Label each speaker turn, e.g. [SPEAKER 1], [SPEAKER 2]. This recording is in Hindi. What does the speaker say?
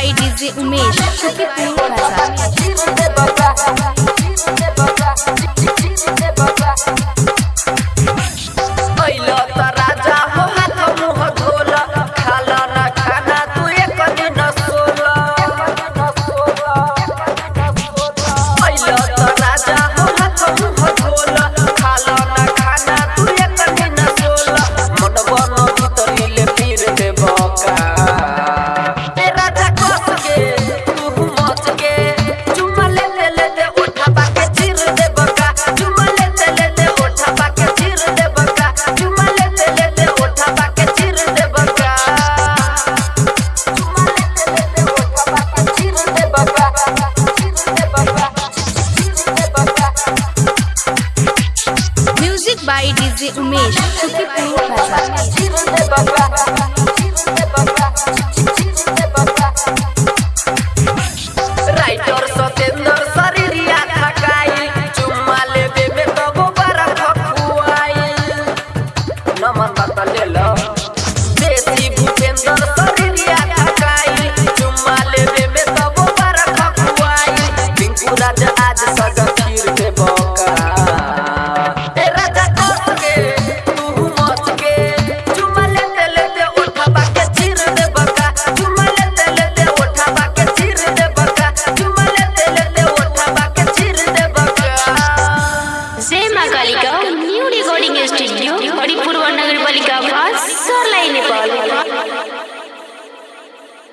[SPEAKER 1] म्यूज़िक डीजे उमेश
[SPEAKER 2] अइलो
[SPEAKER 1] music by DJ Umesh Sukhipur
[SPEAKER 2] writer I'm not थकाई चुम्मा ले बेबे तो गोबर खखुआई